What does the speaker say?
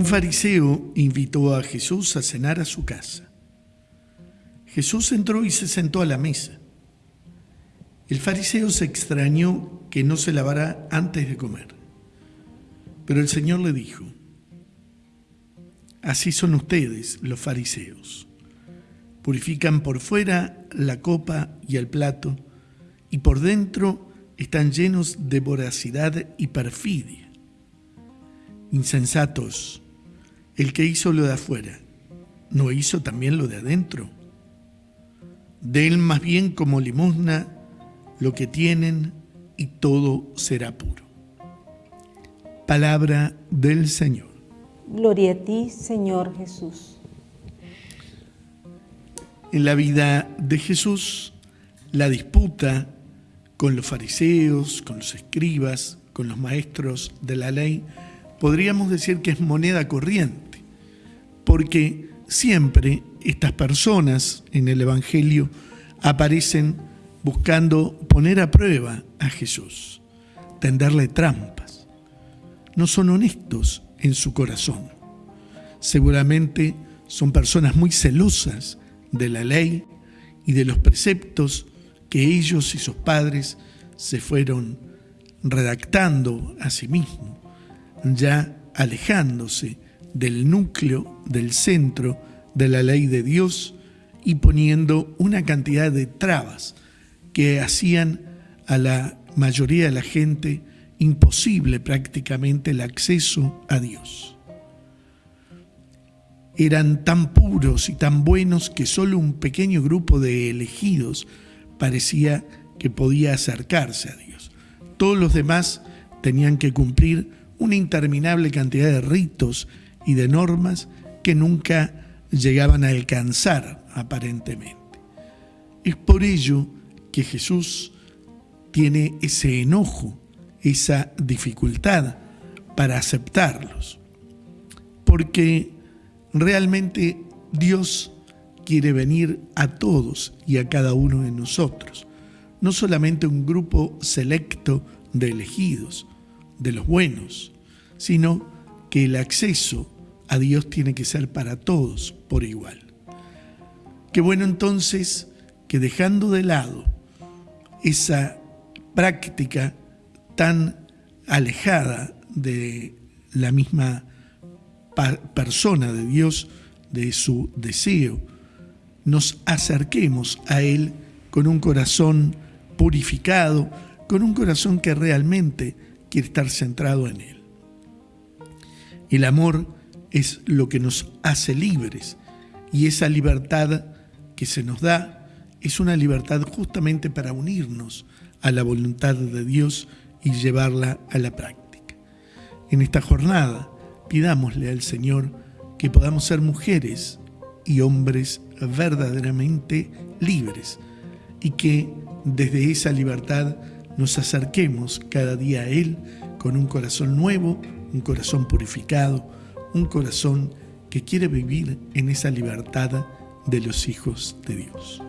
Un fariseo invitó a Jesús a cenar a su casa. Jesús entró y se sentó a la mesa. El fariseo se extrañó que no se lavara antes de comer. Pero el Señor le dijo, así son ustedes los fariseos. Purifican por fuera la copa y el plato, y por dentro están llenos de voracidad y perfidia. Insensatos, el que hizo lo de afuera, ¿no hizo también lo de adentro? él más bien como limosna lo que tienen y todo será puro. Palabra del Señor. Gloria a ti, Señor Jesús. En la vida de Jesús, la disputa con los fariseos, con los escribas, con los maestros de la ley, podríamos decir que es moneda corriente, porque siempre estas personas en el Evangelio aparecen buscando poner a prueba a Jesús, tenderle trampas. No son honestos en su corazón. Seguramente son personas muy celosas de la ley y de los preceptos que ellos y sus padres se fueron redactando a sí mismos ya alejándose del núcleo, del centro de la ley de Dios y poniendo una cantidad de trabas que hacían a la mayoría de la gente imposible prácticamente el acceso a Dios. Eran tan puros y tan buenos que solo un pequeño grupo de elegidos parecía que podía acercarse a Dios. Todos los demás tenían que cumplir una interminable cantidad de ritos y de normas que nunca llegaban a alcanzar aparentemente. Es por ello que Jesús tiene ese enojo, esa dificultad para aceptarlos, porque realmente Dios quiere venir a todos y a cada uno de nosotros, no solamente un grupo selecto de elegidos, de los buenos, sino que el acceso a Dios tiene que ser para todos por igual. Qué bueno entonces que dejando de lado esa práctica tan alejada de la misma persona de Dios, de su deseo, nos acerquemos a Él con un corazón purificado, con un corazón que realmente quiere estar centrado en Él. El amor es lo que nos hace libres y esa libertad que se nos da es una libertad justamente para unirnos a la voluntad de Dios y llevarla a la práctica. En esta jornada pidámosle al Señor que podamos ser mujeres y hombres verdaderamente libres y que desde esa libertad nos acerquemos cada día a Él con un corazón nuevo, un corazón purificado, un corazón que quiere vivir en esa libertad de los hijos de Dios.